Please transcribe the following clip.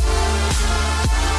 ああ。